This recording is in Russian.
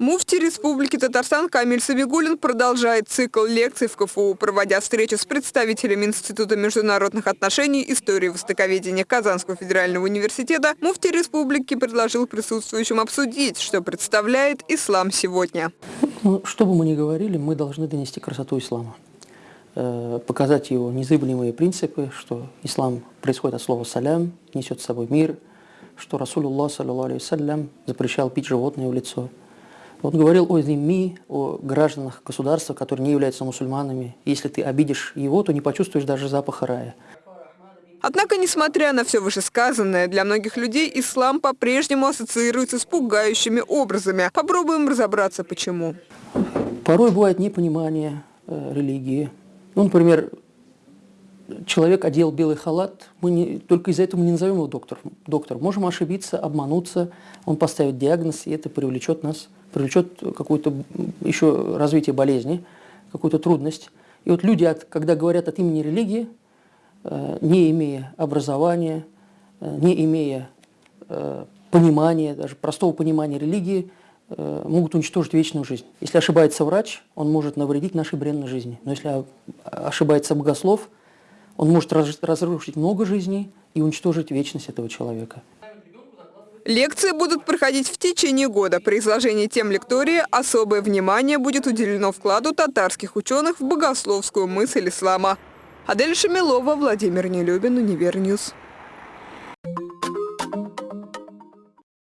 Муфти Республики Татарстан Камиль Сабигулин продолжает цикл лекций в КФУ, проводя встречу с представителями Института международных отношений, истории востоковедения Казанского федерального университета. Муфти Республики предложил присутствующим обсудить, что представляет ислам сегодня. Ну, что бы мы ни говорили, мы должны донести красоту ислама. Э, показать его незыблемые принципы, что ислам происходит от слова «салям», несет с собой мир, что Расулуллах, саллиллаху запрещал пить животное в лицо – он говорил о зимми, о гражданах государства, которые не являются мусульманами. Если ты обидишь его, то не почувствуешь даже запаха рая. Однако, несмотря на все вышесказанное, для многих людей ислам по-прежнему ассоциируется с пугающими образами. Попробуем разобраться, почему. Порой бывает непонимание э, религии. Ну, например, человек одел белый халат, мы не, только из-за этого мы не назовем его доктор, доктор. Можем ошибиться, обмануться, он поставит диагноз, и это привлечет нас, привлечет какое-то еще развитие болезни, какую-то трудность. И вот люди, от, когда говорят от имени религии, э, не имея образования, э, не имея э, понимания, даже простого понимания религии, могут уничтожить вечную жизнь. Если ошибается врач, он может навредить нашей бренной жизни. Но если ошибается богослов, он может разрушить много жизней и уничтожить вечность этого человека. Лекции будут проходить в течение года. При изложении тем лектории особое внимание будет уделено вкладу татарских ученых в богословскую мысль ислама. Адель Шамилова, Владимир Нелюбин, Univer News.